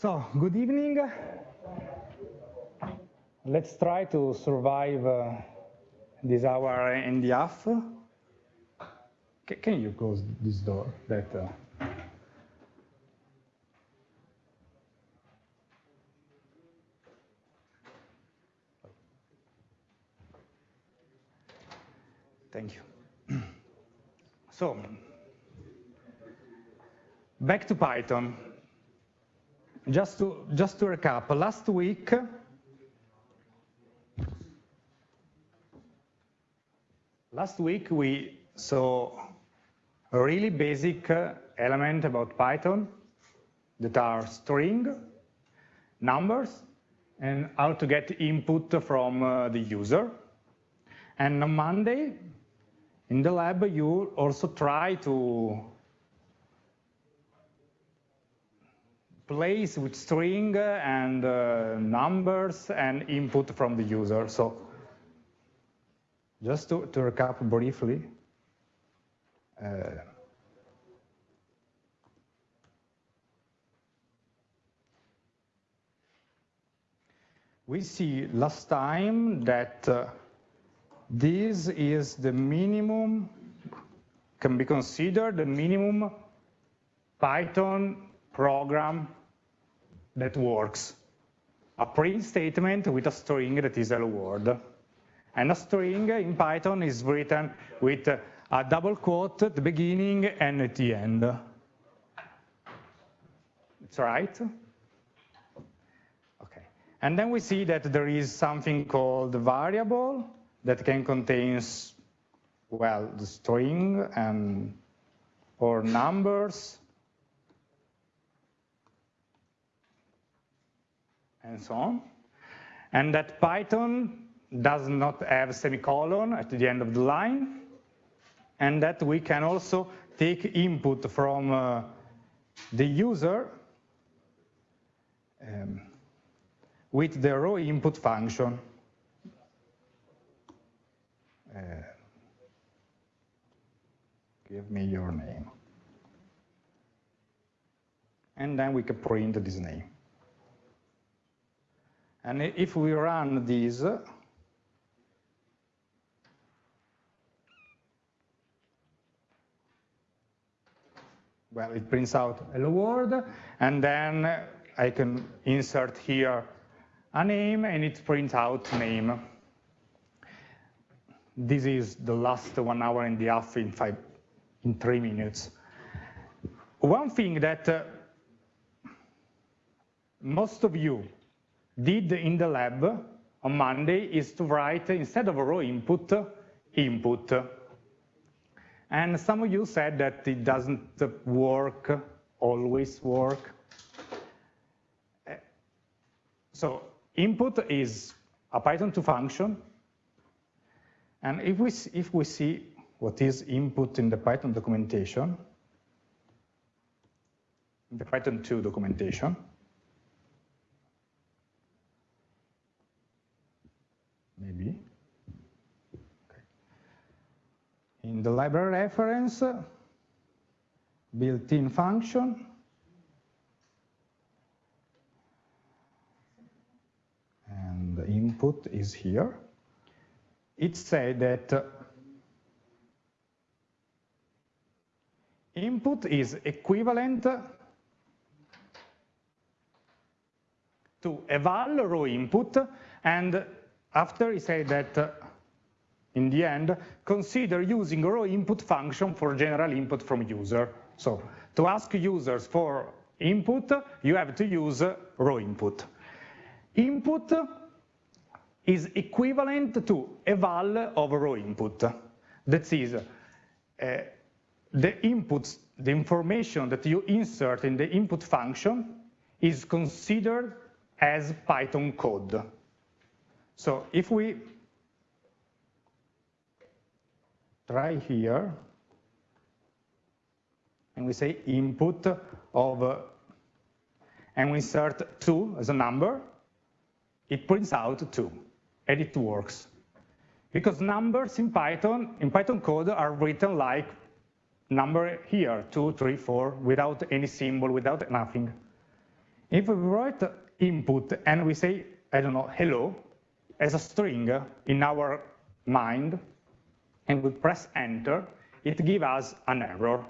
So, good evening. Let's try to survive uh, this hour and a half. C can you close this door? That. Uh... Thank you. so, back to Python. Just to, just to recap, last week, last week we saw a really basic element about Python that are string, numbers, and how to get input from uh, the user. And on Monday, in the lab, you also try to place with string and uh, numbers and input from the user. So just to, to recap briefly, uh, we see last time that uh, this is the minimum, can be considered the minimum Python program that works. A print statement with a string that is hello world. And a string in Python is written with a double quote at the beginning and at the end. That's right? Okay. And then we see that there is something called variable that can contain, well, the string and or numbers and so on. And that Python does not have semicolon at the end of the line, and that we can also take input from uh, the user um, with the raw input function. Uh, give me your name. And then we can print this name. And if we run this, well, it prints out hello world, and then I can insert here a name, and it prints out name. This is the last one hour and a half in five, in three minutes. One thing that uh, most of you did in the lab on Monday is to write, instead of a raw input, input. And some of you said that it doesn't work, always work. So input is a Python 2 function. And if we, if we see what is input in the Python documentation, the Python 2 documentation, maybe. Okay. In the library reference, built-in function, and the input is here. It says that uh, input is equivalent to eval raw input and after he said that, uh, in the end, consider using raw input function for general input from user. So to ask users for input, you have to use raw input. Input is equivalent to eval of raw input. That is, uh, the inputs, the information that you insert in the input function is considered as Python code. So if we try here, and we say input of, and we insert 2 as a number, it prints out 2, and it works. Because numbers in Python, in Python code, are written like number here, 2, 3, 4, without any symbol, without nothing. If we write input and we say, I don't know, hello, as a string in our mind, and we press enter, it gives us an error.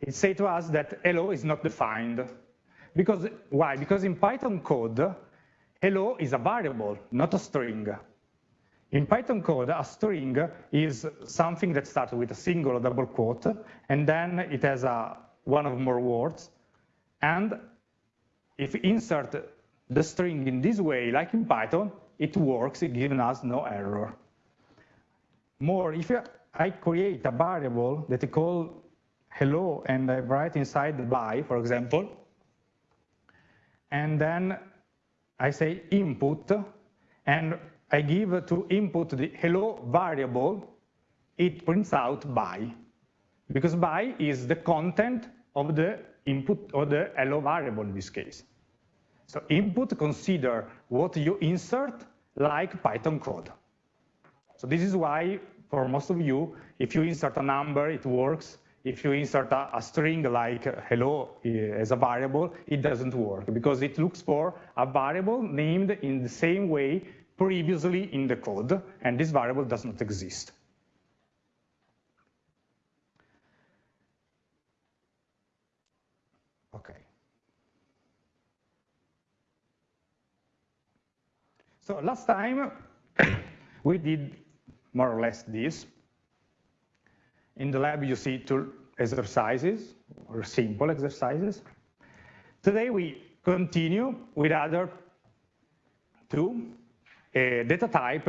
It says to us that hello is not defined. Because Why? Because in Python code, hello is a variable, not a string. In Python code, a string is something that starts with a single or double quote, and then it has a, one or more words. And if we insert the string in this way, like in Python, it works, it gives us no error. More, if I create a variable that I call hello and I write inside the bye, for example, and then I say input, and I give to input the hello variable, it prints out bye, because bye is the content of the input or the hello variable in this case. So input consider what you insert like Python code. So this is why for most of you, if you insert a number, it works. If you insert a, a string like hello eh, as a variable, it doesn't work because it looks for a variable named in the same way previously in the code, and this variable does not exist. Okay. So last time we did more or less this. In the lab, you see two exercises, or simple exercises. Today, we continue with other two uh, data type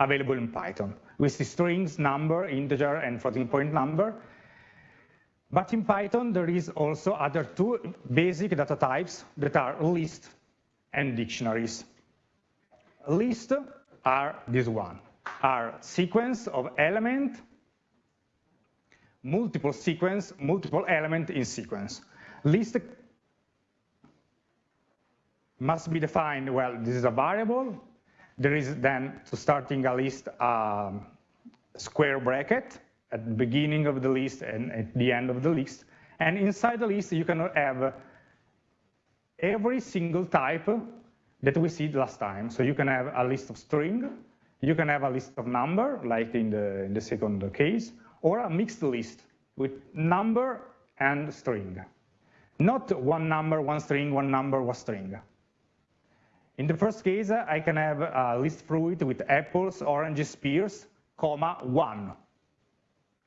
available in Python, with the strings, number, integer, and floating point number. But in Python, there is also other two basic data types that are list and dictionaries. List are this one, are sequence of element multiple sequence, multiple element in sequence. List must be defined, well, this is a variable. There is then, to starting a list, um, square bracket at the beginning of the list and at the end of the list. And inside the list, you can have every single type that we see last time. So you can have a list of string, you can have a list of number, like in the, in the second case, or a mixed list with number and string. Not one number, one string, one number, one string. In the first case, I can have a list fruit with apples, oranges, pears, comma, one.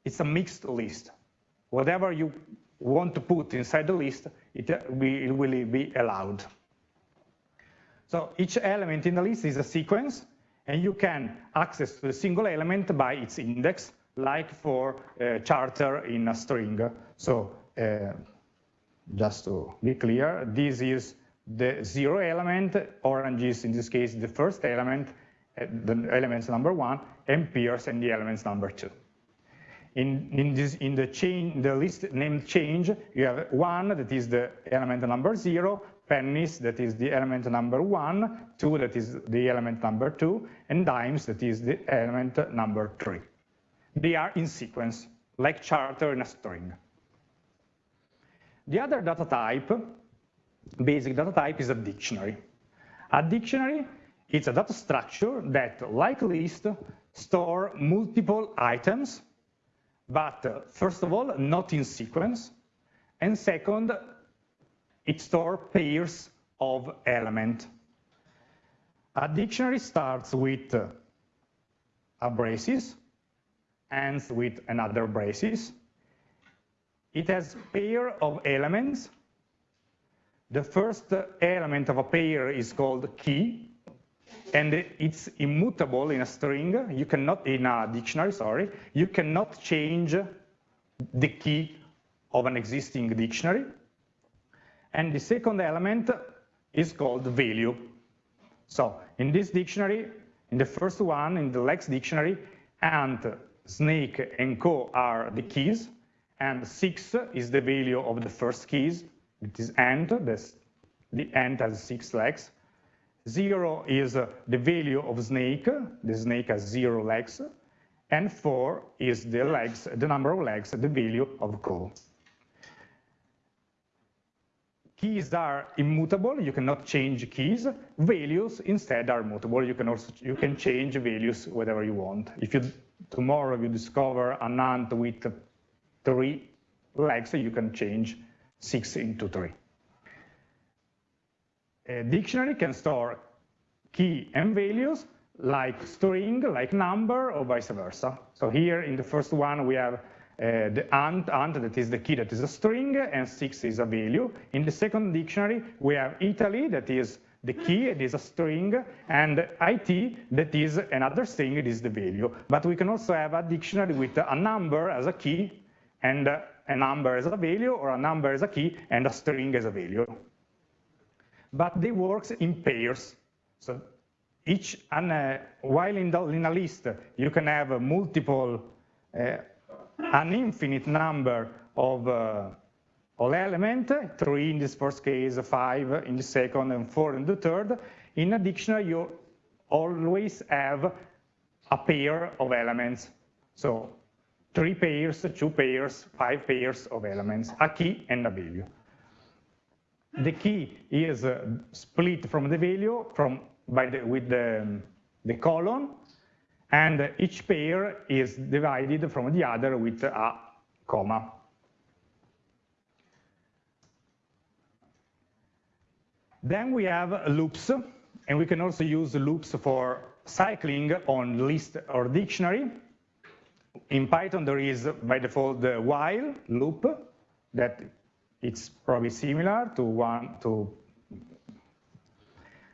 It's a mixed list. Whatever you want to put inside the list, it will be allowed. So each element in the list is a sequence, and you can access the single element by its index, like for uh, charter in a string. So uh, just to be clear, this is the zero element, orange is in this case the first element, uh, the elements number one, and and the elements number two. In, in, this, in the, chain, the list named change, you have one that is the element number zero, pennies that is the element number one, two that is the element number two, and dimes that is the element number three they are in sequence, like charter in a string. The other data type, basic data type, is a dictionary. A dictionary is a data structure that, like list, store multiple items, but first of all, not in sequence, and second, it stores pairs of element. A dictionary starts with a braces, ends with another braces. It has pair of elements. The first element of a pair is called key, and it's immutable in a string. You cannot, in a dictionary, sorry, you cannot change the key of an existing dictionary. And the second element is called value. So in this dictionary, in the first one, in the legs dictionary, and snake and co are the keys, and 6 is the value of the first keys, it is ant, this, the ant has six legs. 0 is the value of snake, the snake has 0 legs, and 4 is the legs, the number of legs, the value of co. keys are immutable, you cannot change keys. Values instead are mutable, you can also you can change values whatever you want. If you tomorrow you discover an ant with three legs, you can change six into three. A dictionary can store key and values like string, like number, or vice versa. So here in the first one we have uh, the ant, ant that is the key that is a string, and six is a value. In the second dictionary, we have Italy, that is the key, it is a string, and IT, that is another string, it is the value. But we can also have a dictionary with a number as a key, and a number as a value, or a number as a key, and a string as a value. But they work in pairs. So each, and, uh, while in, the, in, a list, you can have multiple uh, an infinite number of, uh, of elements, three in this first case, five in the second, and four in the third. In a dictionary, you always have a pair of elements. So three pairs, two pairs, five pairs of elements, a key and a value. The key is uh, split from the value from by the, with the, the colon, and each pair is divided from the other with a comma. Then we have loops, and we can also use loops for cycling on list or dictionary. In Python, there is by default the while loop that it's probably similar to one to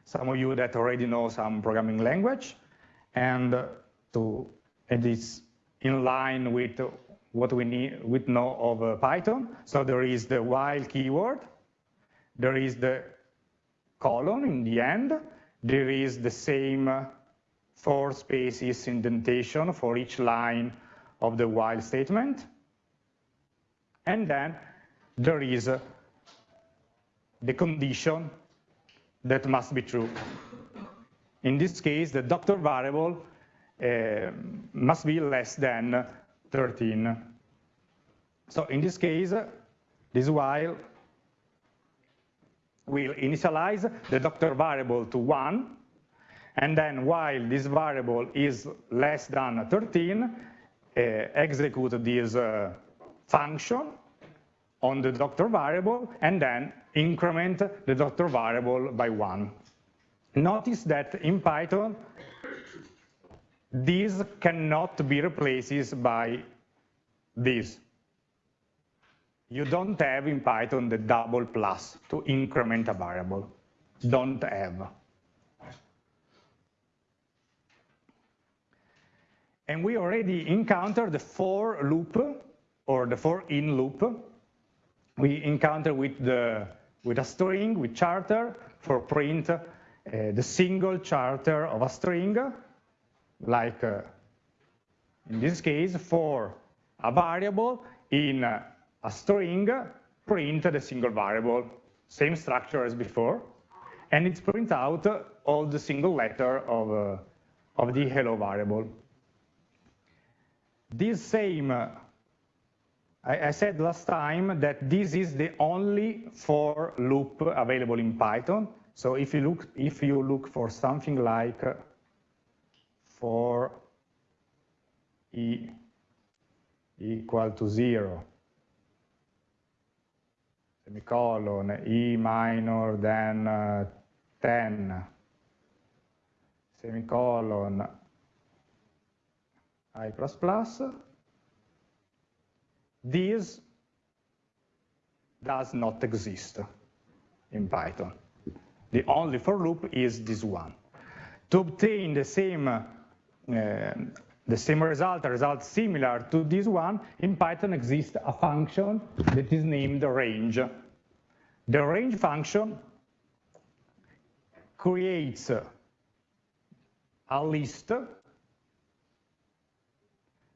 some of you that already know some programming language. And to, it is in line with what we need, we know of uh, Python. So there is the while keyword, there is the colon in the end, there is the same four spaces indentation for each line of the while statement. And then there is uh, the condition that must be true. In this case, the doctor variable uh, must be less than 13. So in this case, this while will initialize the doctor variable to 1, and then while this variable is less than 13, uh, execute this uh, function on the doctor variable, and then increment the doctor variable by 1. Notice that in Python, this cannot be replaced by this. You don't have in Python the double plus to increment a variable. Don't have. And we already encountered the for loop or the for in loop. We encounter with the with a string, with charter for print uh, the single charter of a string like uh, in this case, for a variable in uh, a string, print the single variable, same structure as before, and it prints out all the single letter of, uh, of the hello variable. This same, uh, I, I, said last time that this is the only for loop available in Python. So if you look, if you look for something like for e equal to 0, semicolon, e minor than uh, 10, semicolon, i plus plus, this does not exist in Python. The only for loop is this one. To obtain the same the same result, a result similar to this one, in Python exists a function that is named range. The range function creates a list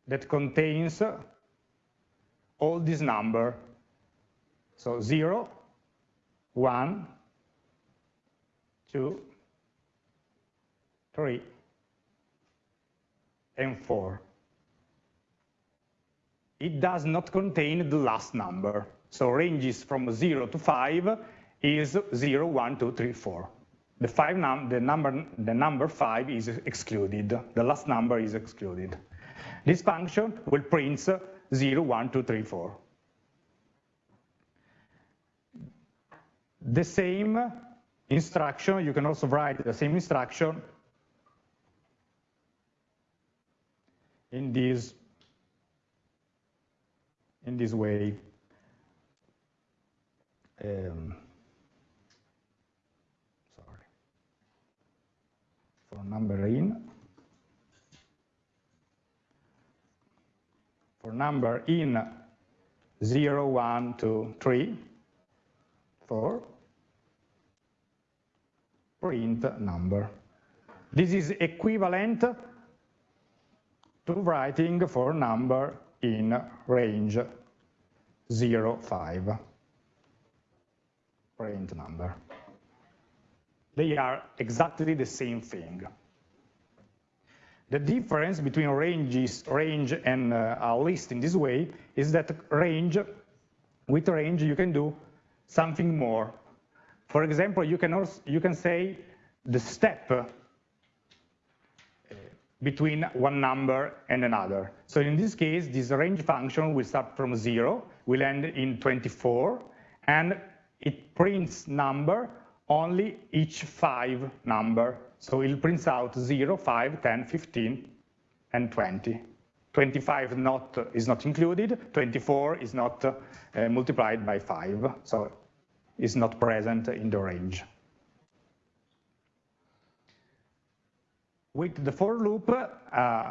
that contains all these number. So 0, 1, 2, 3, and 4. It does not contain the last number. So ranges from 0 to 5, is 0, 1, 2, 3, 4. The, five num the, number, the number 5 is excluded. The last number is excluded. This function will print 0, 1, 2, 3, 4. The same instruction, you can also write the same instruction in this in this way. Um, sorry. For number in. For number in 0, 1, 2, 3, 4, print number. This is equivalent to writing for number in range 0, 5, print number. They are exactly the same thing. The difference between ranges, range and uh, a list in this way is that range, with range you can do something more. For example, you can, also, you can say the step between one number and another. So in this case, this range function will start from zero, will end in 24, and it prints number only each five number. So it prints out 0, 5, 10, 15, and 20. 25 not, is not included, 24 is not uh, multiplied by 5, so it's not present in the range. With the for loop, uh,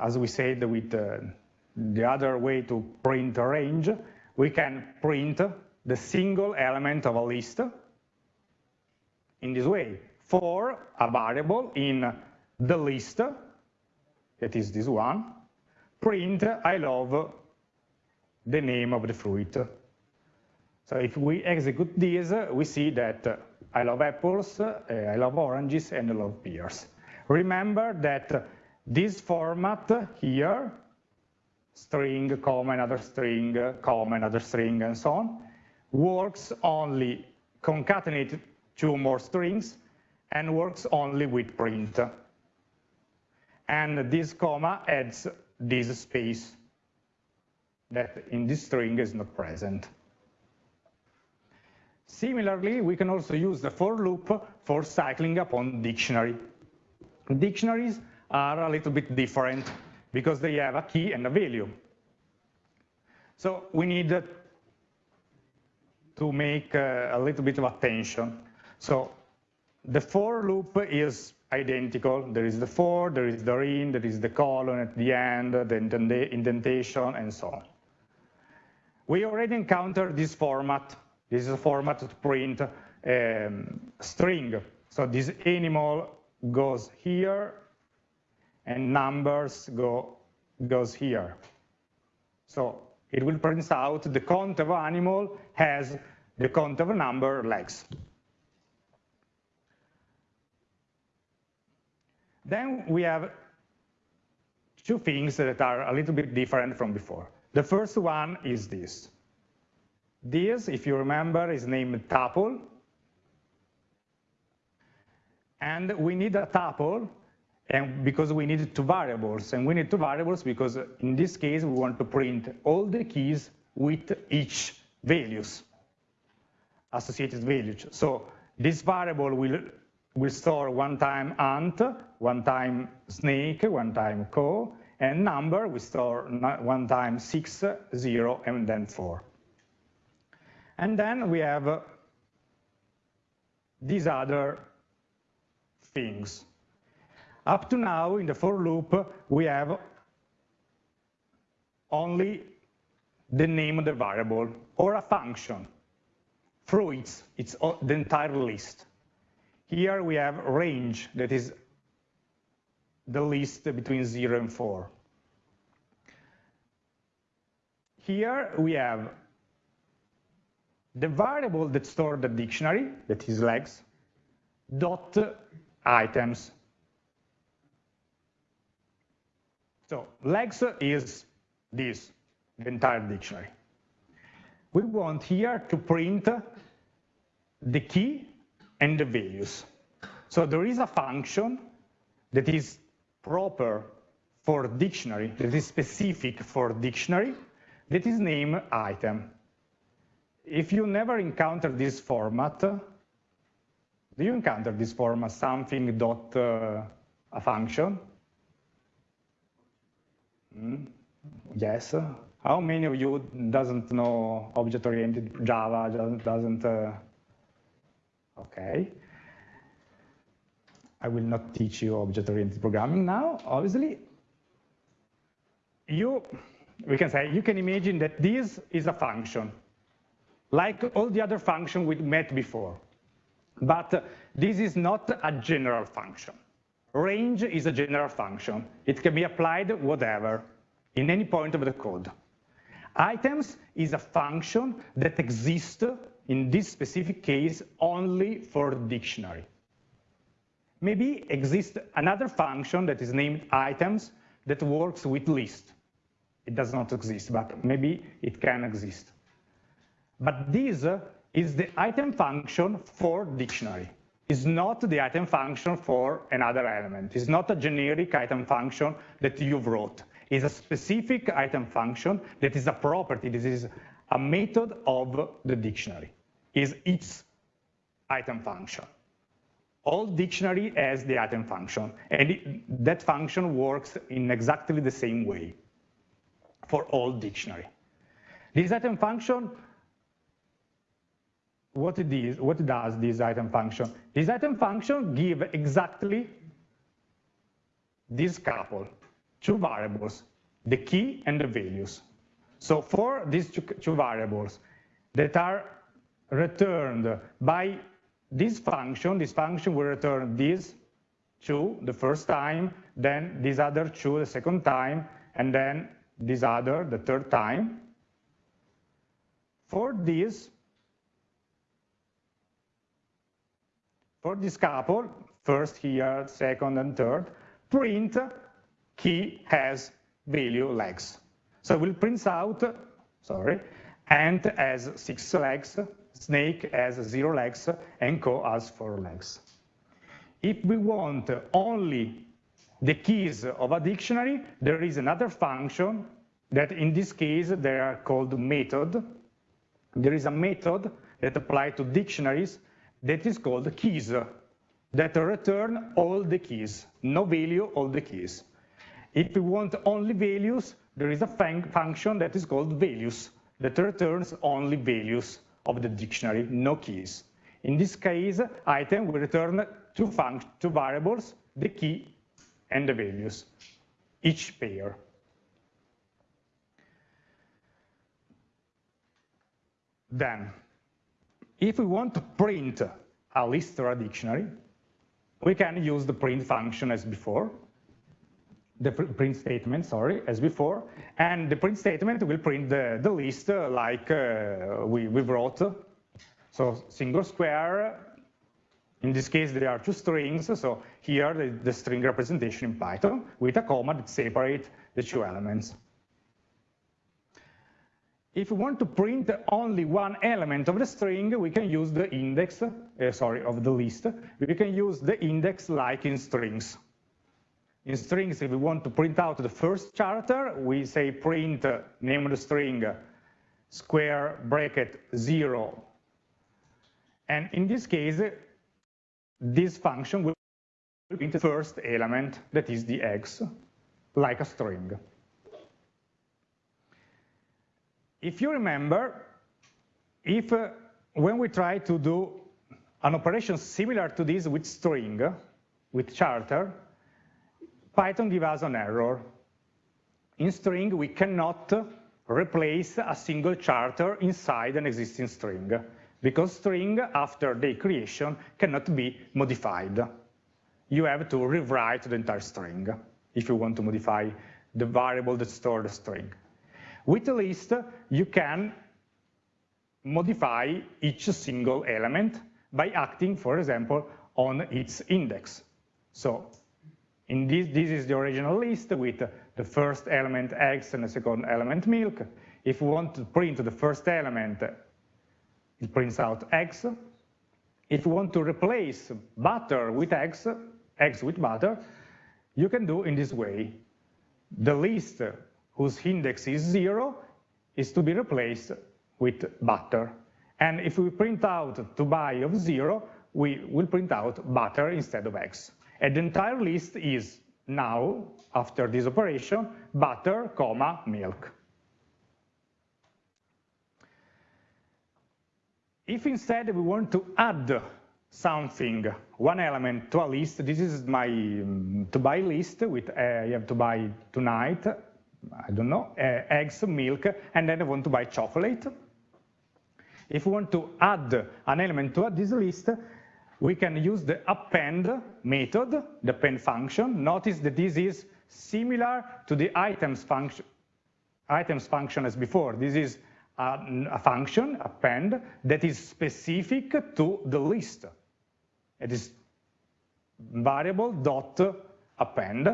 as we said with uh, the other way to print a range, we can print the single element of a list in this way. For a variable in the list, that is this one, print I love the name of the fruit. So if we execute this, we see that I love apples, uh, I love oranges, and I love pears. Remember that this format here, string, comma, another string, comma, another string, and so on, works only concatenate two more strings and works only with print. And this comma adds this space that in this string is not present. Similarly, we can also use the for loop for cycling upon dictionary. Dictionaries are a little bit different because they have a key and a value. So we need to make uh, a little bit of attention. So the for loop is identical. There is the for, there is the in, there is the colon at the end, the indentation, and so on. We already encountered this format. This is a format to print um, string. So this animal goes here and numbers go goes here. So it will print out the count of animal has the count of number legs. Then we have two things that are a little bit different from before. The first one is this. This, if you remember, is named tuple, and we need a tuple and because we need two variables. And we need two variables because in this case, we want to print all the keys with each values, associated values. So this variable will, will store one time ant, one time snake, one time co, and number we store one time six, zero, and then four. And then we have these other things. Up to now, in the for loop, we have only the name of the variable or a function. Fruits, it's the entire list. Here we have range, that is the list between 0 and 4. Here we have the variable that stores the dictionary, that is legs, dot items. So legs is this, the entire dictionary. We want here to print the key and the values. So there is a function that is proper for dictionary, that is specific for dictionary, that is named item. If you never encounter this format, do you encounter this form as something dot uh, a function? Mm, yes. How many of you doesn't know object-oriented Java, doesn't, uh, okay. I will not teach you object-oriented programming now, obviously. You, we can say, you can imagine that this is a function, like all the other functions we met before. But this is not a general function. Range is a general function. It can be applied whatever, in any point of the code. Items is a function that exists, in this specific case, only for dictionary. Maybe exists another function that is named items that works with list. It does not exist, but maybe it can exist. But this is the item function for dictionary. It's not the item function for another element. It's not a generic item function that you've wrote is a specific item function that is a property, this is a method of the dictionary, is its item function. All dictionary has the item function, and it, that function works in exactly the same way for all dictionary. This item function, what it is, what does this item function? This item function give exactly this couple two variables, the key and the values. So for these two, variables that are returned by this function, this function will return these two the first time, then these other two the second time, and then this other the third time. For this, for this couple, first here, second and third, print key has value legs. So we'll print out, sorry, ant has six legs, snake has zero legs, and co has four legs. If we want only the keys of a dictionary, there is another function that in this case they are called method. There is a method that applies to dictionaries that is called keys that return all the keys, no value, all the keys. If we want only values, there is a function that is called values that returns only values of the dictionary, no keys. In this case, item will return two, two variables, the key and the values, each pair. Then, if we want to print a list or a dictionary, we can use the print function as before the print statement, sorry, as before, and the print statement will print the, the list uh, like uh, we, we wrote. So single square, in this case there are two strings, so here the, the string representation in Python with a comma that separate the two elements. If we want to print only one element of the string, we can use the index, uh, sorry, of the list. We can use the index like in strings in strings, if we want to print out the first character, we say print uh, name of the string square bracket zero. And in this case, this function will print the first element, that is the x, like a string. If you remember, if uh, when we try to do an operation similar to this with string, with character, Python gives us an error. In string, we cannot replace a single character inside an existing string because string, after the creation, cannot be modified. You have to rewrite the entire string if you want to modify the variable that stores the string. With a list, you can modify each single element by acting, for example, on its index. So in this, this is the original list with the first element eggs and the second element milk. If we want to print the first element, it prints out eggs. if you want to replace butter with eggs, eggs with butter, you can do in this way. The list whose index is zero is to be replaced with butter. And if we print out to buy of zero, we will print out butter instead of eggs. And the entire list is now, after this operation, butter, comma, milk. If instead we want to add something, one element to a list, this is my to buy list with uh, you have to buy tonight, I don't know, uh, eggs, milk, and then I want to buy chocolate. If we want to add an element to this list, we can use the append method, the append function. Notice that this is similar to the items function, items function as before. This is a, a function, append, that is specific to the list. It is variable dot append,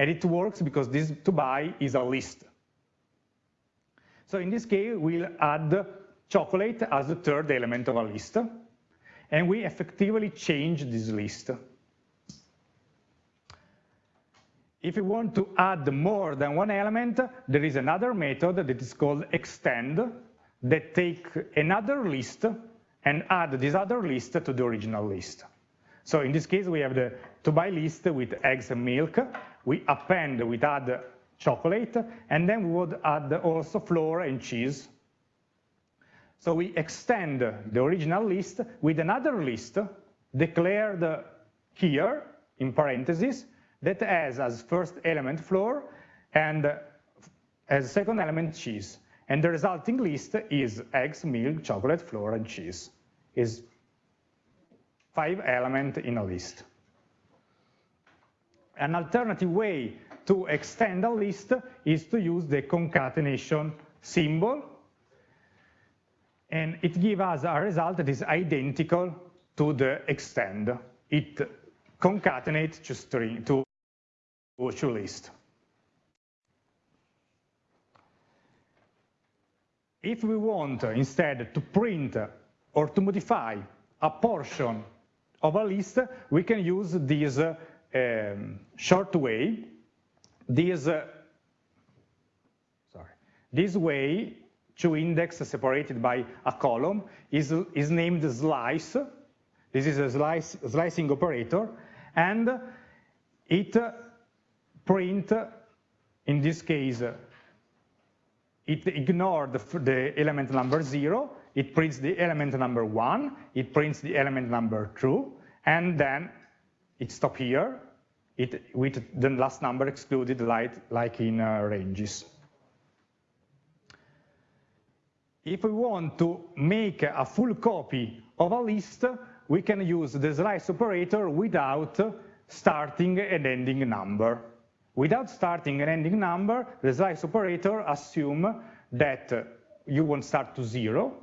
and it works because this to buy is a list. So in this case, we'll add chocolate as the third element of a list, and we effectively change this list. If we want to add more than one element, there is another method that is called extend that take another list and add this other list to the original list. So in this case, we have the to buy list with eggs and milk. We append, we add chocolate, and then we would add also flour and cheese. So we extend the original list with another list declared here in parentheses that has as first element flour and as second element cheese. And the resulting list is eggs, milk, chocolate, flour, and cheese. Is five element in a list. An alternative way to extend a list is to use the concatenation symbol and it gives us a result that is identical to the extend. It concatenates to string to, to list. If we want instead to print or to modify a portion of a list, we can use this uh, um, short way. This, uh, sorry, this way to index separated by a column is, is named slice. This is a slice, slicing operator, and it print, in this case, it ignored the element number zero, it prints the element number one, it prints the element number two, and then it stops here, it, with the last number excluded like, like in uh, ranges. If we want to make a full copy of a list, we can use the slice operator without starting and ending number. Without starting and ending number, the slice operator assume that you won't start to zero,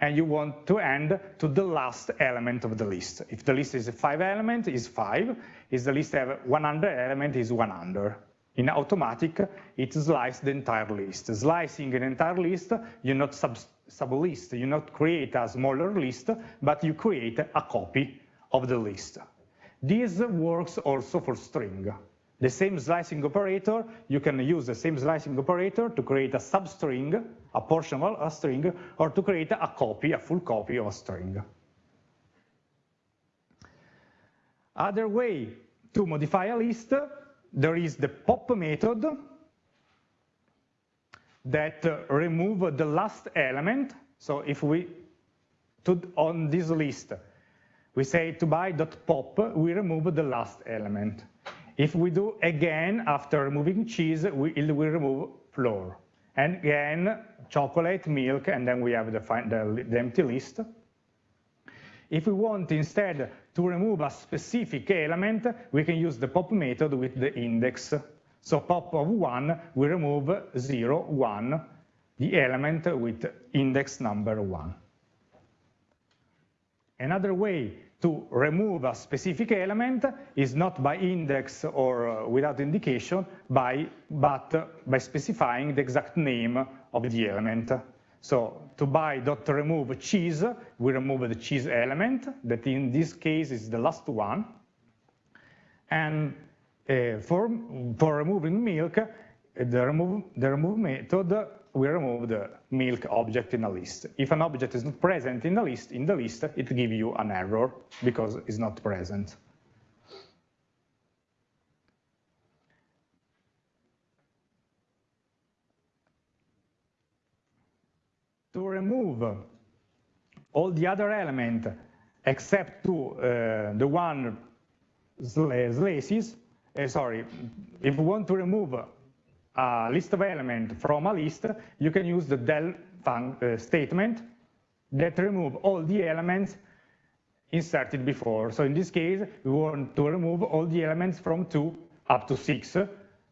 and you want to end to the last element of the list. If the list is a five element, is five. If the list have 100 element, is 100. In automatic, it slices the entire list. Slicing an entire list, you not sub, sub list, you not create a smaller list, but you create a copy of the list. This works also for string. The same slicing operator, you can use the same slicing operator to create a substring, a portion of a string, or to create a copy, a full copy of a string. Other way to modify a list there is the pop method that remove the last element. So if we, to, on this list, we say to buy.pop, we remove the last element. If we do again, after removing cheese, we, we remove flour. And again, chocolate, milk, and then we have the, the, the empty list. If we want instead to remove a specific element, we can use the pop method with the index. So pop of 1, we remove zero, one, the element with index number 1. Another way to remove a specific element is not by index or uh, without indication, by, but by specifying the exact name of the element. So to buy dot remove cheese, we remove the cheese element, that in this case is the last one. And uh, for, for removing milk, the remove, the remove method, we remove the milk object in a list. If an object is not present in the list, in the list, it gives you an error because it's not present. To remove all the other element except to uh, the one slices, uh, sorry, if we want to remove a list of elements from a list, you can use the del uh, statement that remove all the elements inserted before. So in this case, we want to remove all the elements from 2 up to 6.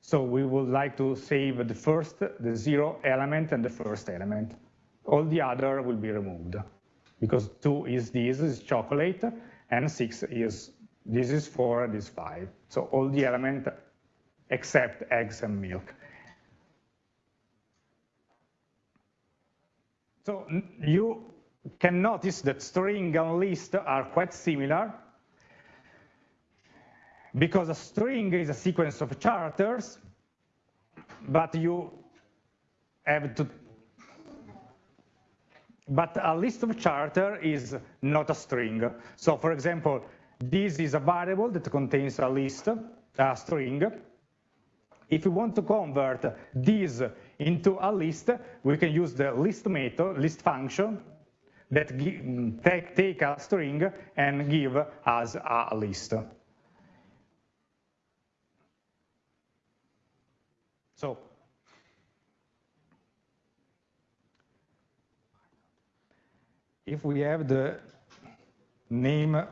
So we would like to save the first, the zero element and the first element. All the other will be removed because 2 is this, is chocolate, and 6 is, this is 4, this is 5. So all the elements except eggs and milk. So you can notice that string and list are quite similar because a string is a sequence of characters, but you have to, but a list of charter is not a string. So for example, this is a variable that contains a list, a string. If you want to convert this into a list, we can use the list method, list function, that take, take a string and give us a list. So if we have the name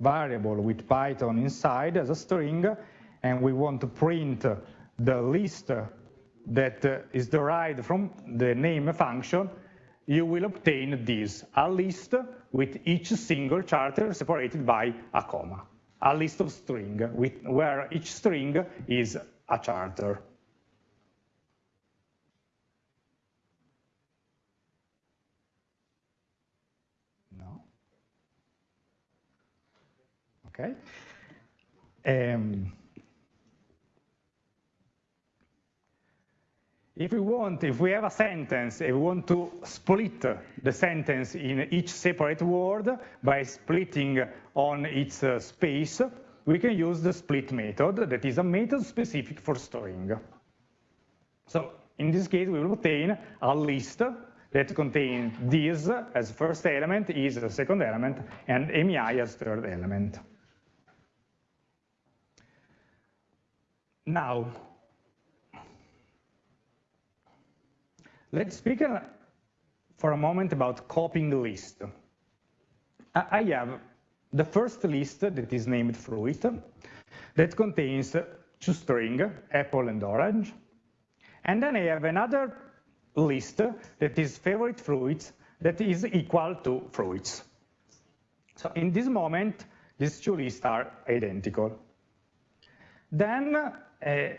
variable with Python inside as a string, and we want to print the list that uh, derived from the name function, you will obtain this, a list with each single character separated by a comma, a list of string, with, where each string is a character. No. Okay. Um, If we want, if we have a sentence, and we want to split the sentence in each separate word by splitting on its uh, space, we can use the split method that is a method specific for string. So in this case, we will obtain a list that contains this as first element, is the second element, and mi as third element. Now, Let's speak uh, for a moment about copying the list. I have the first list that is named fruit that contains two strings, apple and orange. And then I have another list that is favorite fruits that is equal to fruits. So in this moment, these two lists are identical. Then Eh,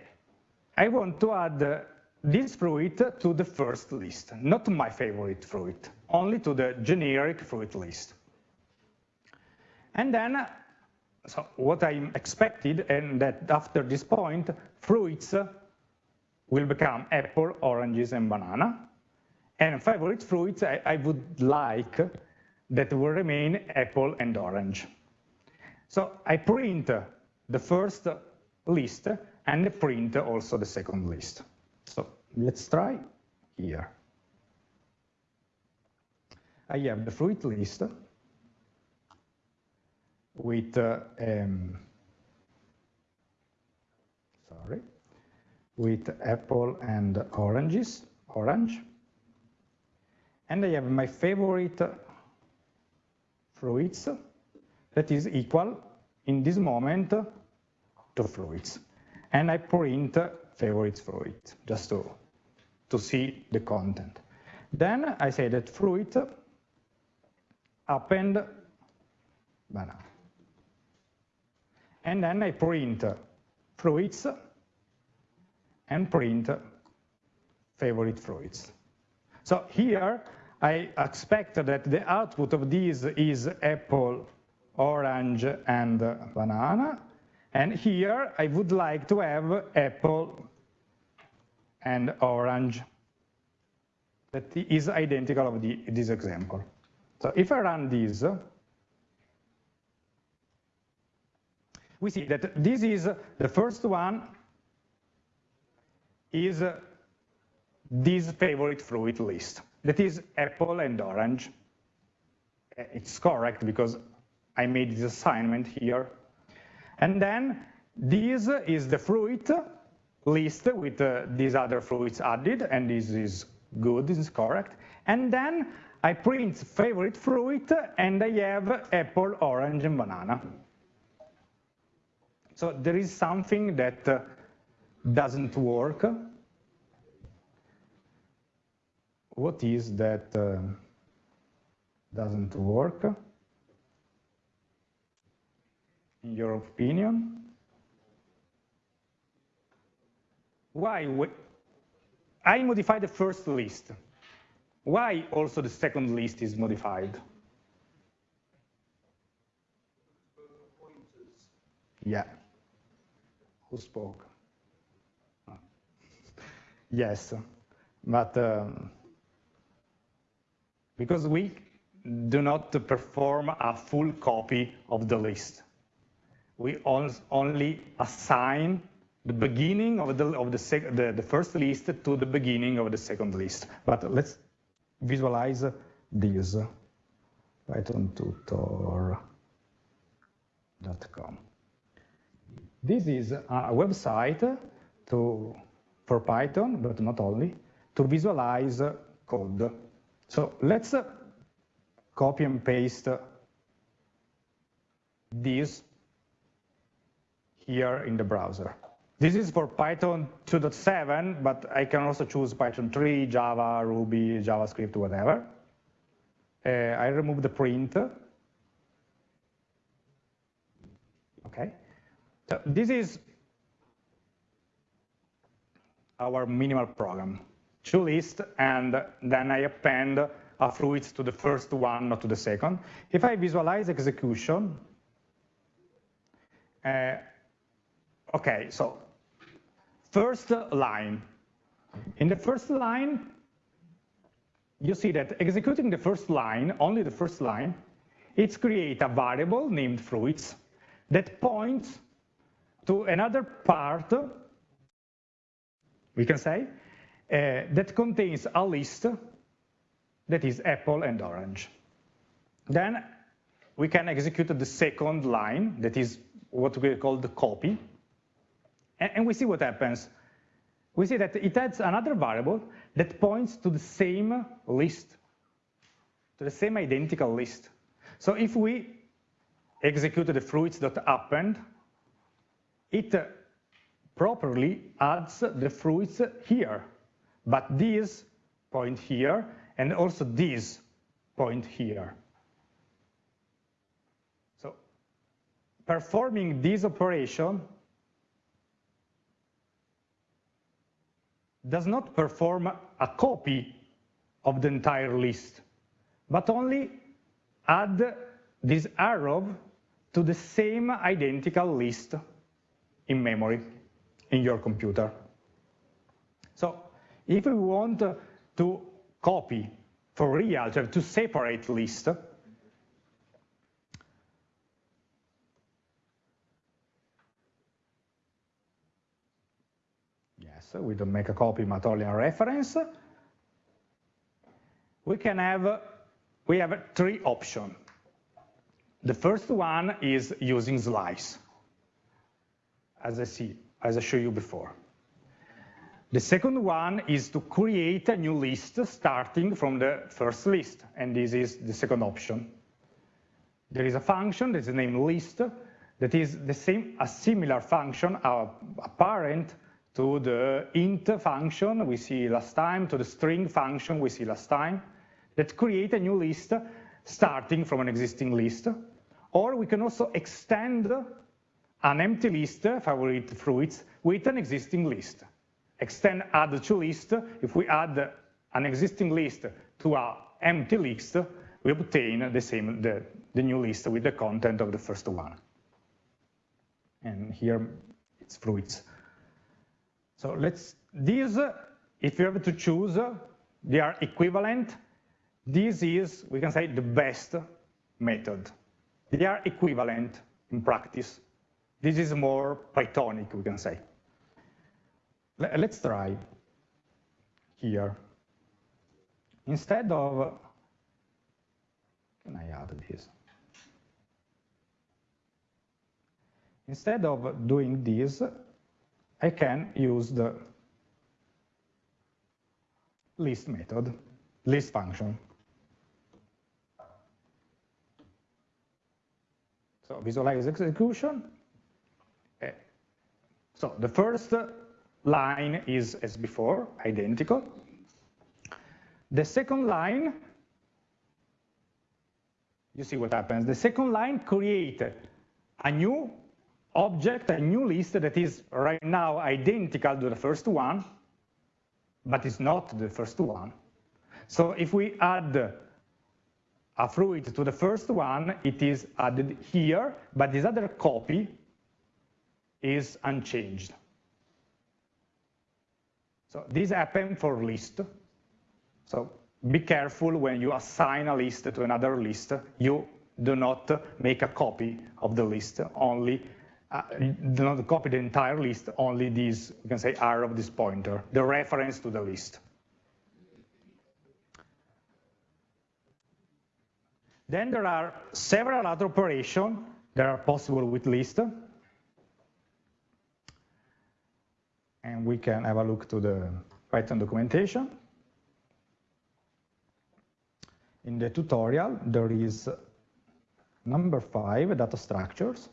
I want to add this fruit to the first list, not my favorite fruit, only to the generic fruit list. And then, so what I expected, and that after this point, fruits will become apple, oranges, and banana. And favorite fruits, I, I would like that will remain apple and orange. So I print the first list and the print also the second list. So let's try here. I have the fruit list with uh, um, sorry with apple and oranges orange and I have my favorite fruits that is equal in this moment to fruits and I print favorite fruit, just to, to see the content. Then I say that fruit append banana. And then I print fruits and print favorite fruits. So here I expect that the output of this is apple, orange, and banana. And here I would like to have apple and orange that is identical of the, this example. So if I run this, we see that this is the first one is this favorite fruit list. That is apple and orange. Uh, it's correct because I made this assignment here. And then this is the fruit list with uh, these other fruits added, and this is good, this is correct. And then I print favorite fruit, and I have apple, orange, and banana. So there is something that uh, doesn't work. What is that uh, doesn't work? In your opinion? Why? I modify the first list. Why also the second list is modified? Yeah. Who spoke? Yes, but um, because we do not perform a full copy of the list. We only assign the beginning of the of the, the, the first list to the beginning of the second list. But let's visualize this pythontutor.com. This is a website to for Python, but not only, to visualize code. So let's copy and paste this here in the browser. This is for Python 2.7, but I can also choose Python 3, Java, Ruby, JavaScript, whatever. Uh, I remove the print. Okay. So this is our minimal program. Two lists, and then I append a fruit to the first one, not to the second. If I visualize execution, uh, okay, so first line. In the first line, you see that executing the first line, only the first line, it's create a variable named fruits that points to another part, we can say, uh, that contains a list that is apple and orange. Then we can execute the second line, that is what we call the copy, and, we see what happens. We see that it adds another variable that points to the same list, to the same identical list. So if we execute the fruits.append, it uh, properly adds the fruits here, but these point here, and also these point here. So performing this operation does not perform a copy of the entire list, but only add this arrow to the same identical list in memory in your computer. So if we want to copy for real, to separate list, yes, we don't make a copy, but only a reference. We can have, we have three options. The first one is using slice, as I see, as I showed you before. The second one is to create a new list starting from the first list, and this is the second option. There is a function that is named list that is the same, a similar function, a, parent to the int function we see last time, to the string function we see last time, that create a new list starting from an existing list. Or we can also extend an empty list, favorite fruits, with an existing list. Extend add to list, if we add an existing list to an empty list, we obtain the same the, the new list with the content of the first one. And here it's fruits. So let's these, if you have to choose, they are equivalent. This is, we can say, the best method. They are equivalent in practice. This is more Pythonic, we can say. Let's try here. Instead of, can I add this? Instead of doing this, I can use the list method, list function. So visualize execution. Eh, so the first line is as before, identical. The second line, you see what happens. The second line create a new object, a new list that is right now identical to the first one, but it's not the first one. So if we add a fruit to the first one, it is added here, but this other copy is unchanged. So this happens for list. So be careful when you assign a list to another list. You do not make a copy of the list, only uh, do not copy the entire list, only this, you can say, R of this pointer, the reference to the list. Then there are several other operations that are possible with list. And we can have a look to the Python documentation. In the tutorial, there is number five, data structures.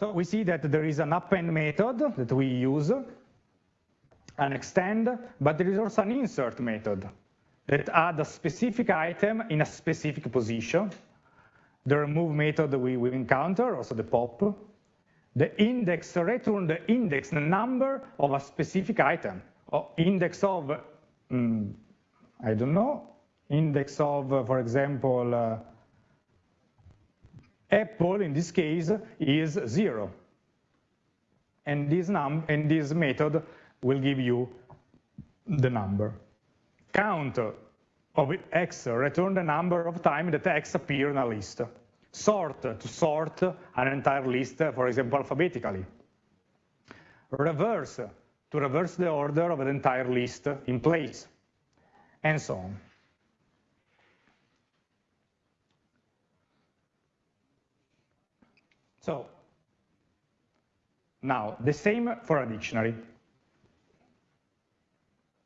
So we see that there is an append method that we use, an extend, but there is also an insert method that add a specific item in a specific position. The remove method we will encounter, also the pop. The index return the index, the number of a specific item, or index of, um, I don't know, index of, uh, for example, uh, Apple, in this case, is zero. And this, num and this method will give you the number. Count of x, return the number of time that x appear in a list. Sort, to sort an entire list, for example, alphabetically. Reverse, to reverse the order of the entire list in place, and so on. So now the same for a dictionary.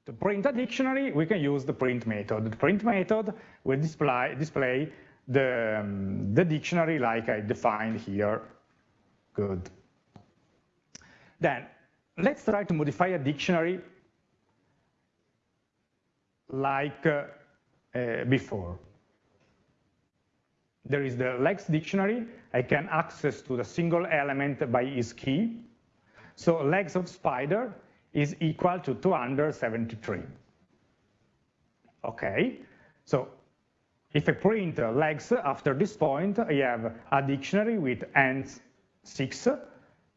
To print a dictionary, we can use the print method. The print method will display, display the, um, the dictionary like I defined here. Good. Then let's try to modify a dictionary like uh, uh, before there is the legs dictionary. I can access to the single element by its key. So legs of spider is equal to 273. Okay, so if I print legs after this point, I have a dictionary with ends 6,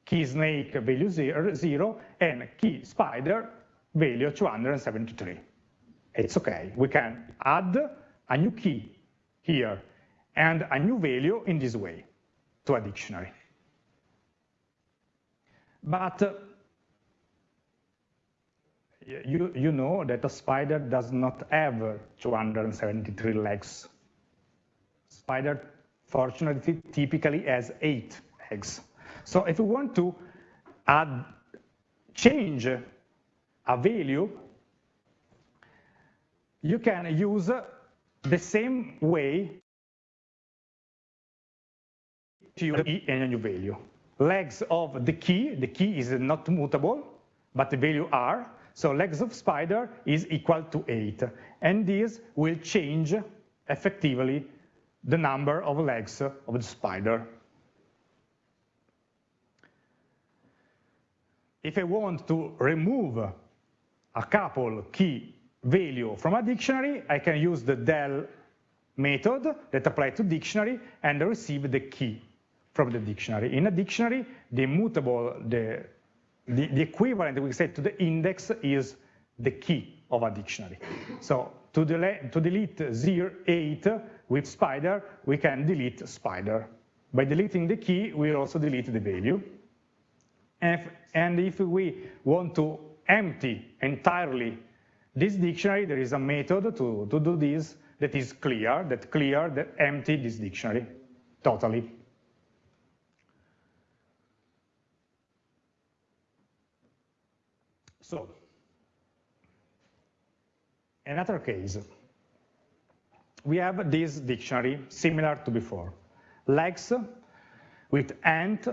key snake value zero, 0 and key spider value 273. It's okay. We can add a new key here and a new value in this way to a dictionary. But uh, you, you know that a spider does not have 273 legs. Spider, fortunately, typically has eight legs. So if we want to add, change a value, you can use the same way to the key and a new value. Legs of the key, the key is not mutable, but the value are, so legs of spider is equal to 8. And this will change effectively the number of legs of the spider. if I want to remove a couple key value from a dictionary, I can use the del method that apply to dictionary and receive the key from the dictionary. In a dictionary, the immutable, the, the, the equivalent we say to the index is the key of a dictionary. So to, delete, to delete 0, 8 with spider, we can delete spider. By deleting the key, we also delete the value. And if, and if we want to empty entirely this dictionary, there is a method to, to do this that is clear, that clear, that empty this dictionary totally. So, another case, we have this dictionary similar to before. Legs with ant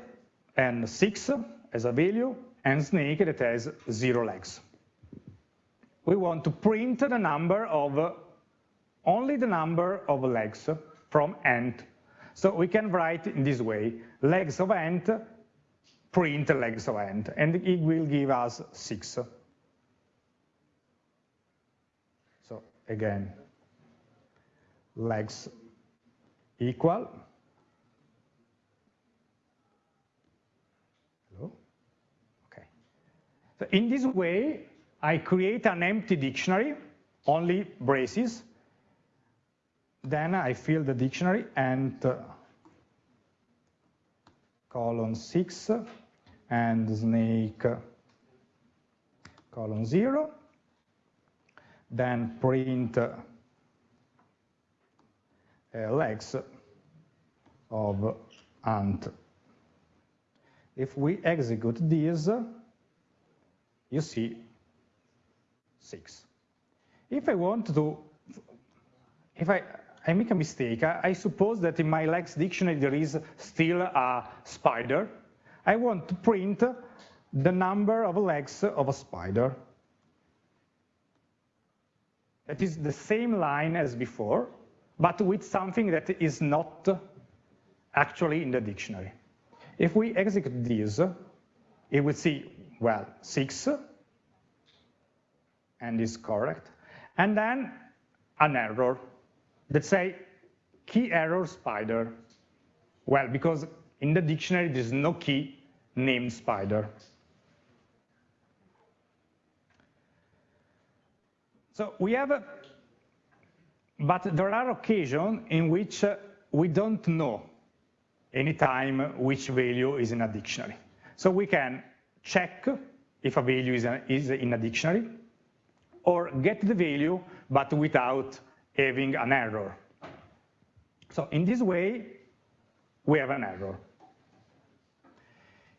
and six as a value, and snake that has zero legs. We want to print the number of, only the number of legs from ant. So we can write in this way, legs of ant, print legs of ant, and it will give us six. So again, legs equal hello, okay. So in this way, I create an empty dictionary, only braces. Then I fill the dictionary and uh, colon 6 and snake colon 0. Then print uh, legs of ant. If we execute this, you see 6. If I want to, if I, I make a mistake, I, I suppose that in my legs dictionary there is still a spider. I want to print the number of legs of a spider. That is the same line as before, but with something that is not actually in the dictionary. If we execute this, it will see well, 6, and is correct. And then an error that say key error spider. Well, because in the dictionary there's no key named spider. So we have, but there are occasions in which uh, we don't know anytime which value is in a dictionary. So we can check if a value is, is in a dictionary, or get the value, but without having an error. So in this way, we have an error.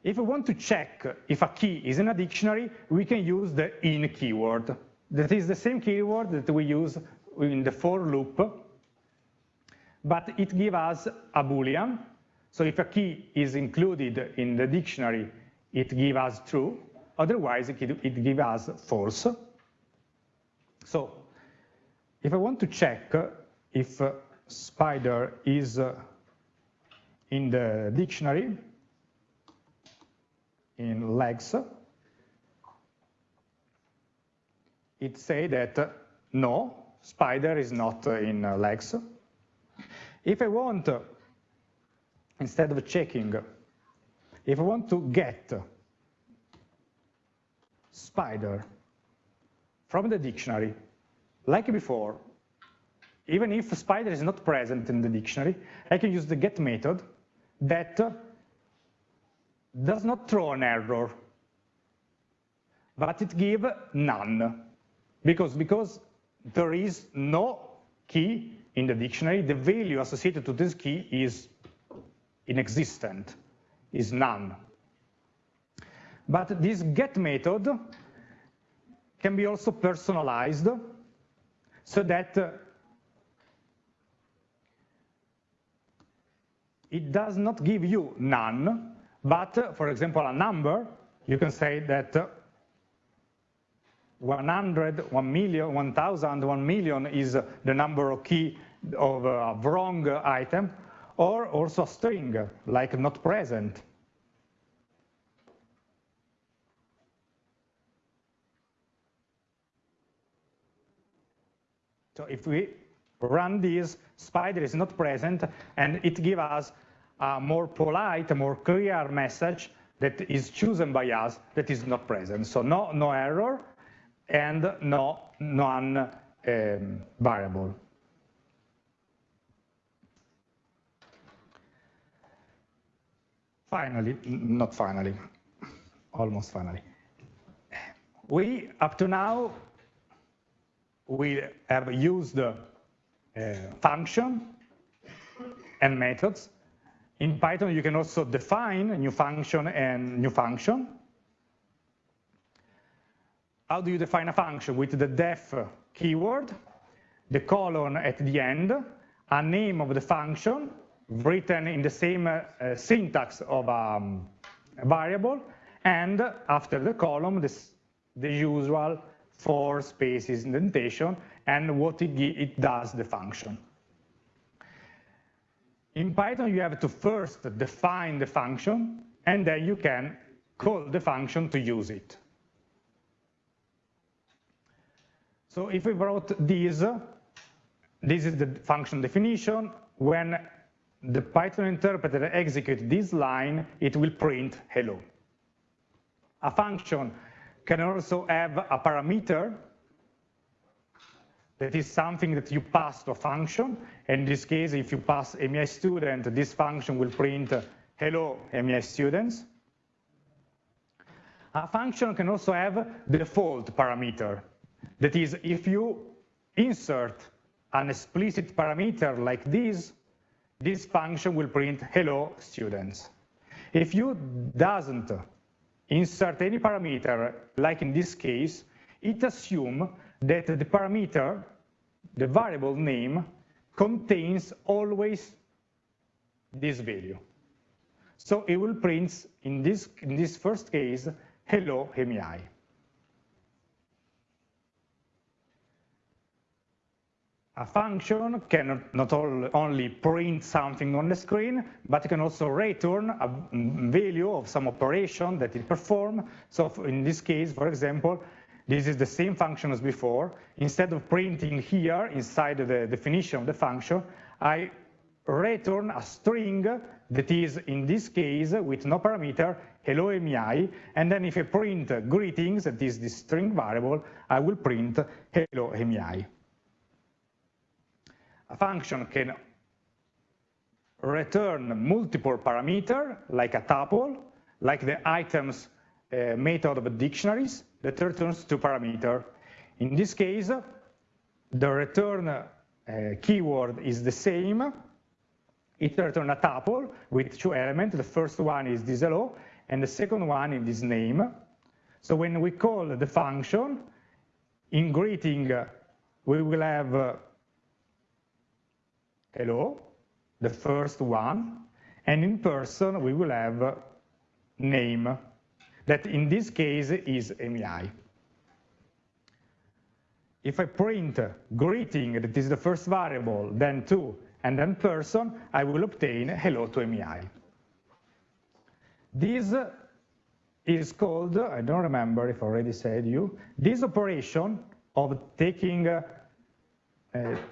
If we want to check if a key is in a dictionary, we can use the in keyword. That is the same keyword that we use in the for loop, but it gives us a boolean. So if a key is included in the dictionary, it gives us true, otherwise it, gives us false. So if I want to check if spider is in the dictionary, in legs, it say that uh, no, spider is not uh, in uh, legs. If I want, instead of checking if I want to get spider from the dictionary, like before, even if spider is not present in the dictionary, I can use the get method that does not throw an error, but it gives none. Because, because there is no key in the dictionary, the value associated to this key is inexistent is none. But this get method can be also personalized so that it does not give you none, but for example, a number, you can say that uh, 100, 1 million, 1,000, 1 million is the number of key of uh, a wrong item, or also a string, like not present. So if we run this, spider is not present, and it gives us a more polite, a more clear message that is chosen by us that is not present. So no, no error and no non-variable. Um, finally, not finally, almost finally. We, up to now, we have used uh, function and methods. In Python, you can also define a new function and new function. How do you define a function? With the def keyword, the colon at the end, a name of the function written in the same uh, syntax of um, a variable, and after the column, this, the usual four spaces indentation and what it, it does the function. In Python, you have to first define the function, and then you can call the function to use it. So if we wrote this, this is the function definition. When the Python interpreter executes this line, it will print hello. A function can also have a parameter that is something that you pass to a function. In this case, if you pass MEI student, this function will print hello MEI students. A function can also have default parameter. That is, if you insert an explicit parameter like this, this function will print hello students. If you doesn't insert any parameter, like in this case, it assumes that the parameter, the variable name, contains always this value. So it will print, in this, in this first case, hello MEI. A function can not only print something on the screen, but it can also return a value of some operation that it performs. So in this case, for example, this is the same function as before. Instead of printing here inside the definition of the function, I return a string that is, in this case, with no parameter, hello MEI, and then if I print greetings, that is the string variable, I will print hello MEI. A function can return multiple parameter, like a tuple, like the items uh, method of dictionaries that returns two parameter. In this case, the return uh, keyword is the same. It returns a tuple with two elements. The first one is this hello, and the second one is this name. So when we call the function, in greeting, uh, we will have uh, hello, the first one, and in person we will have name, that in this case is MEI. If I print greeting, that is the first variable, then to, and then person, I will obtain hello to MEI. This is called, I don't remember if I already said you, this operation of taking uh,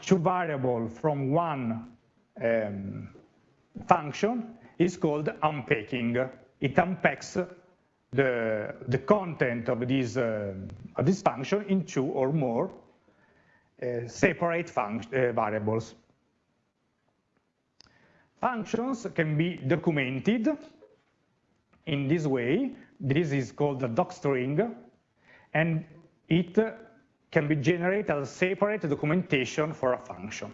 two variable from one um, function is called unpacking. It unpacks the, the content of this, uh, of this function in two or more uh, separate uh, variables. Functions can be documented in this way. This is called a docstring, and it can be generated as separate documentation for a function,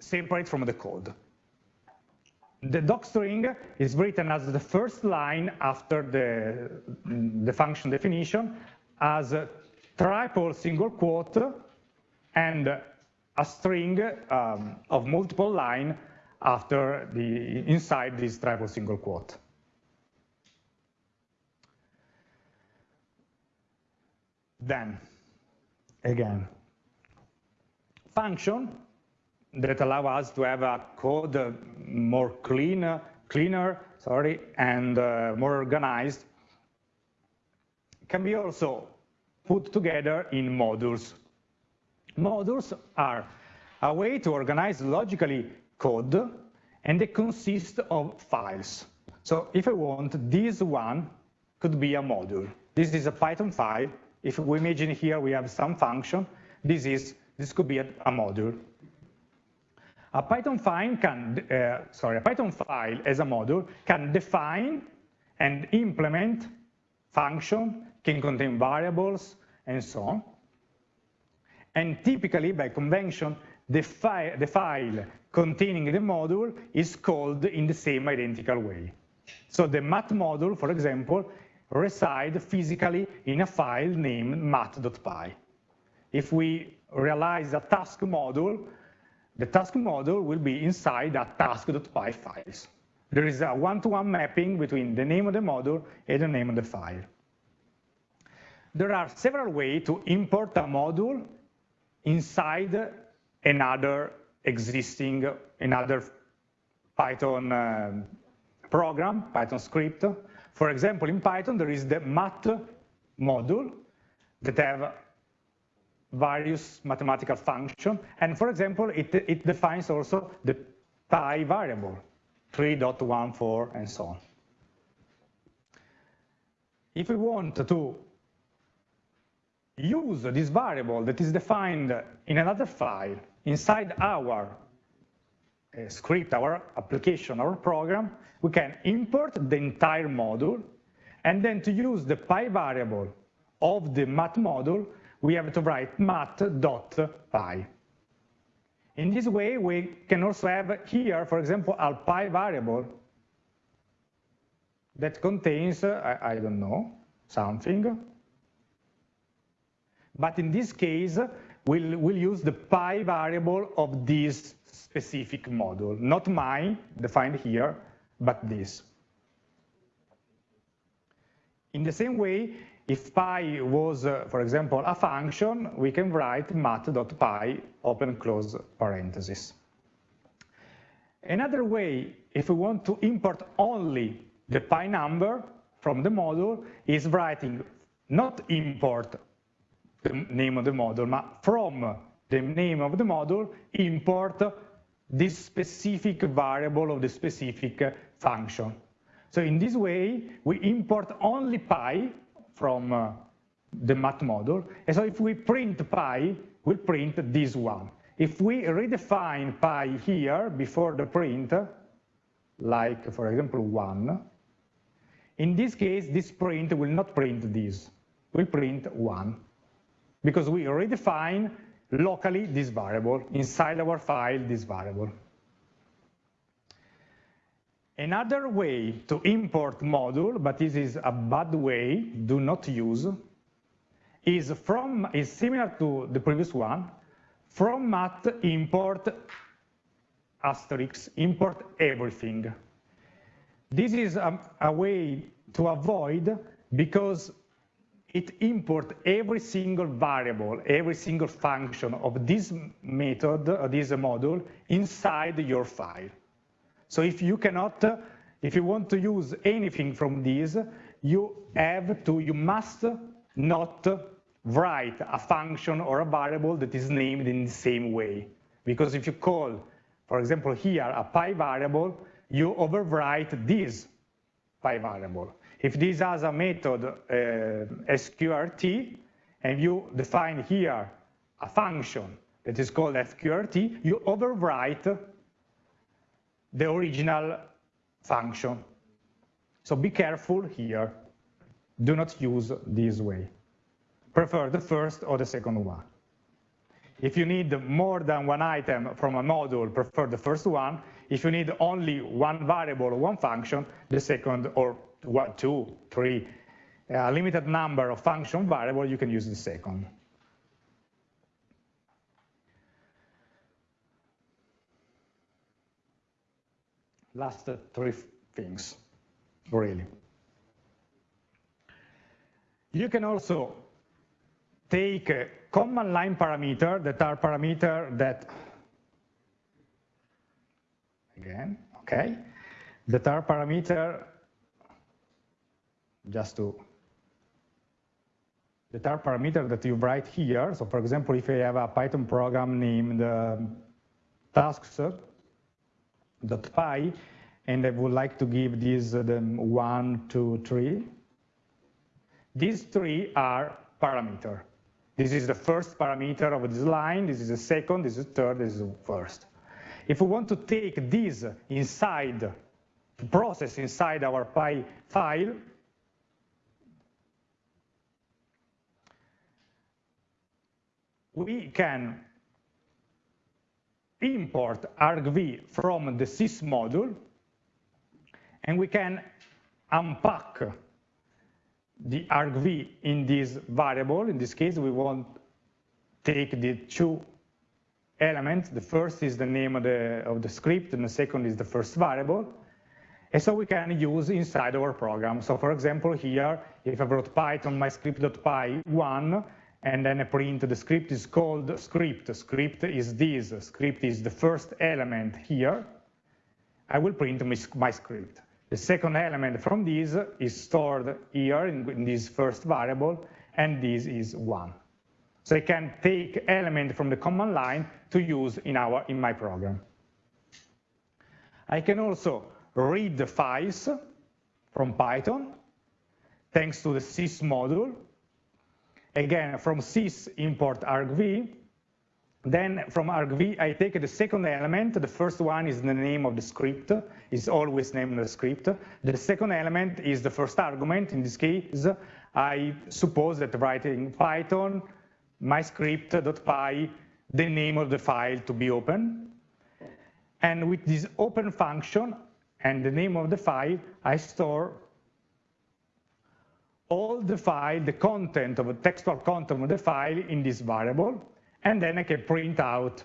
separate from the code. The docstring is written as the first line after the, the function definition as a triple single quote and a string um, of multiple line after the inside this triple single quote. Then, again, function that allow us to have a code more clean, cleaner, sorry, and uh, more organized, can be also put together in modules. Modules are a way to organize logically code and they consist of files. So if I want, this one could be a module. This is a Python file. If we imagine here we have some function, this is this could be a, a module. A Python file can, uh, sorry, a Python file as a module can define and implement function, can contain variables, and so on. And typically, by convention, the, fi the file containing the module is called in the same identical way. So the math module, for example, reside physically in a file named math.py. If we realize a task module, the task module will be inside a task.py files. There is a one-to-one -one mapping between the name of the module and the name of the file. There are several ways to import a module inside another existing, another Python uh, program, Python script. For example, in Python, there is the math module that have various mathematical function. And for example, it, it defines also the pi variable, 3.14 and so on. If we want to use this variable that is defined in another file inside our uh, script, our application, our program, we can import the entire module, and then to use the pi variable of the math module, we have to write math.pi. In this way, we can also have here, for example, a pi variable that contains, I, I don't know, something. But in this case, we'll, we'll use the pi variable of this specific module, not mine, defined here, but this. In the same way, if pi was, uh, for example, a function, we can write math.pi, open close parenthesis. Another way, if we want to import only the pi number from the module, is writing not import the name of the module, but from the name of the module, import this specific variable of the specific function. So in this way, we import only pi from uh, the math module. And so if we print pi, we'll print this one. If we redefine pi here before the print, like for example one, in this case, this print will not print this, will print one, because we redefine locally this variable, inside our file, this variable. Another way to import module, but this is a bad way, do not use, is from is similar to the previous one, from math import asterisk, import everything. This is a, a way to avoid because it import every single variable, every single function of this method, uh, this module, inside your file. So if you cannot, if you want to use anything from these, you have to, you must not write a function or a variable that is named in the same way. Because if you call, for example, here a pi variable, you overwrite this pi variable. If this has a method uh, sqrt, and you define here a function that is called sqrt, you overwrite the original function. So be careful here. Do not use this way. Prefer the first or the second one. If you need more than one item from a module, prefer the first one. If you need only one variable or one function, the second or two, three, a limited number of function variable, you can use the second. Last three things, really. You can also take a command line parameter that are parameter that, again, okay, that are parameter, just to the third parameter that you write here. So for example, if I have a Python program named uh, tasks.py, and I would like to give these uh, the one, two, three, these three are parameter. This is the first parameter of this line, this is the second, this is the third, this is the first. If we want to take this inside, process inside our Py file, we can import argv from the sys module, and we can unpack the argv in this variable. In this case, we want take the two elements. The first is the name of the, of the script, and the second is the first variable. And so we can use inside our program. So for example, here, if I wrote python myscript.py 1, and then I print the script is called script. Script is this. Script is the first element here. I will print my, script. The second element from this is stored here in, this first variable, and this is 1. So I can take element from the command line to use in, our, in my program. I can also read the files from Python, thanks to the sys module. Again, from sys import argv, then from argv, I take the second element. The first one is the name of the script. It's always named the script. The second element is the first argument. In this case, I suppose that writing Python, myscript.py, the name of the file to be open. And with this open function and the name of the file, I store all the file, the content of the textual content of the file in this variable and then I can print out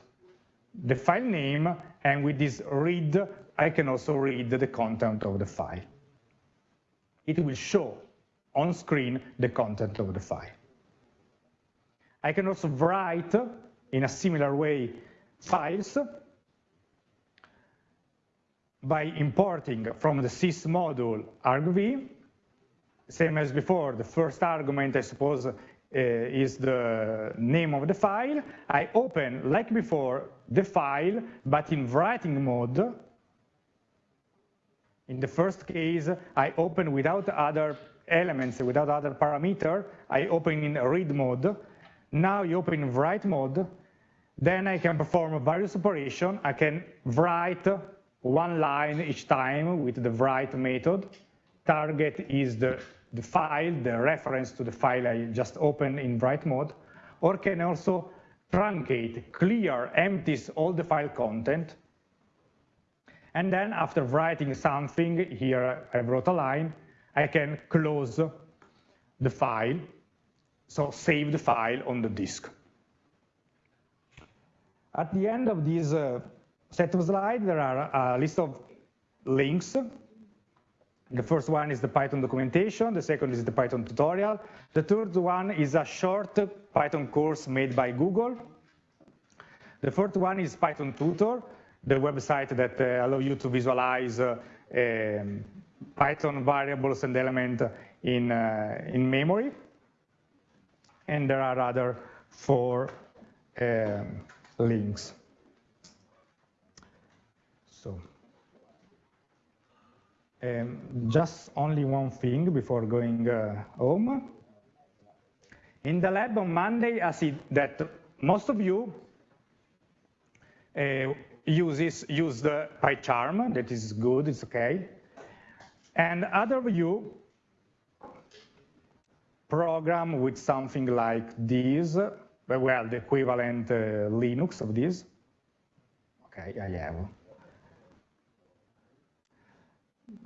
the file name, and with this read, I can also read the content of the file. It will show on screen the content of the file. I can also write, in a similar way, files by importing from the sys module argv, same as before, the first argument, I suppose, uh, is the name of the file. I open, like before, the file, but in writing mode. In the first case, I open without other elements, without other parameter. I open in read mode. Now you open in write mode. Then I can perform various operation. I can write one line each time with the write method. Target is the the file, the reference to the file I just opened in write mode, or can also truncate, clear, empties all the file content. And then after writing something, here I wrote a line, I can close the file, so save the file on the disk. At the end of this uh, set of slides, there are a list of links the first one is the Python documentation, the second is the Python tutorial. The third one is a short Python course made by Google. The fourth one is Python Tutor, the website that uh, allow you to visualize uh, um, Python variables and elements in, uh, in memory. And there are other four um, links. So. Um, just only one thing before going uh, home. In the lab on Monday, I see that most of you uh, uses, use the PyCharm, that is good, it's okay. And other of you program with something like this, well, the equivalent uh, Linux of this. Okay, I have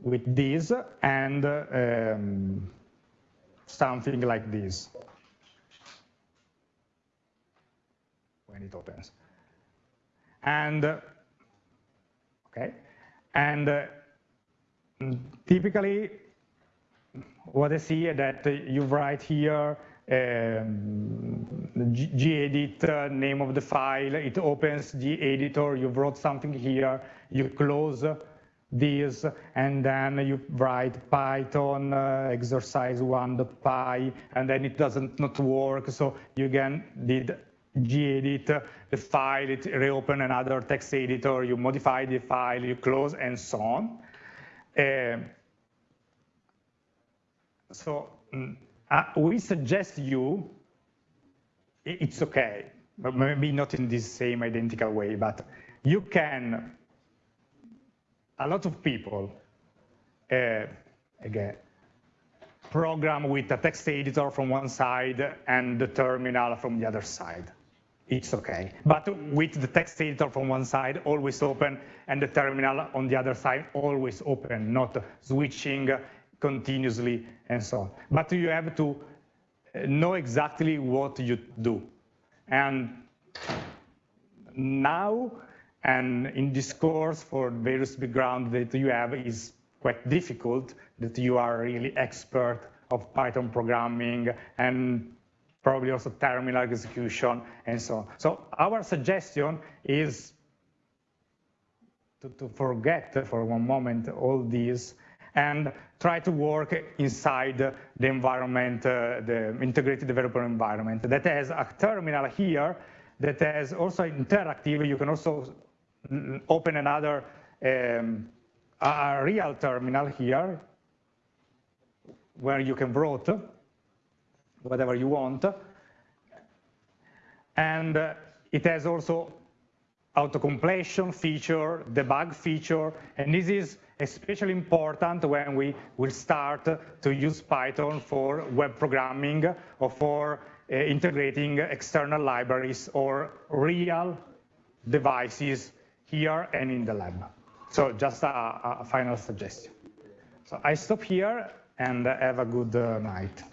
with this and um, something like this. When it opens. And, okay, and uh, typically what I see is that you write here um, gedit uh, name of the file, it opens the editor, you wrote something here, you close this, and then you write Python uh, exercise 1.py, and then it doesn't not work, so you again did gedit the file, it reopen another text editor, you modify the file, you close, and so on. Uh, so mm, uh, we suggest you, it's okay, maybe not in this same identical way, but you can, a lot of people, uh, again, program with a text editor from one side and the terminal from the other side. It's okay. But with the text editor from one side always open and the terminal on the other side always open, not switching continuously and so on. But you have to know exactly what you do. And now, and in this course for various background that you have is quite difficult, that you are really expert of Python programming and probably also terminal execution and so on. So our suggestion is to, to forget for one moment all these and try to work inside the environment, uh, the integrated developer environment that has a terminal here that has also interactive. You can also open another um, a real terminal here where you can write whatever you want. And uh, it has also auto-completion feature, debug feature, and this is especially important when we will start to use Python for web programming or for uh, integrating external libraries or real devices here and in the lab. So just a, a final suggestion. So I stop here and have a good uh, night.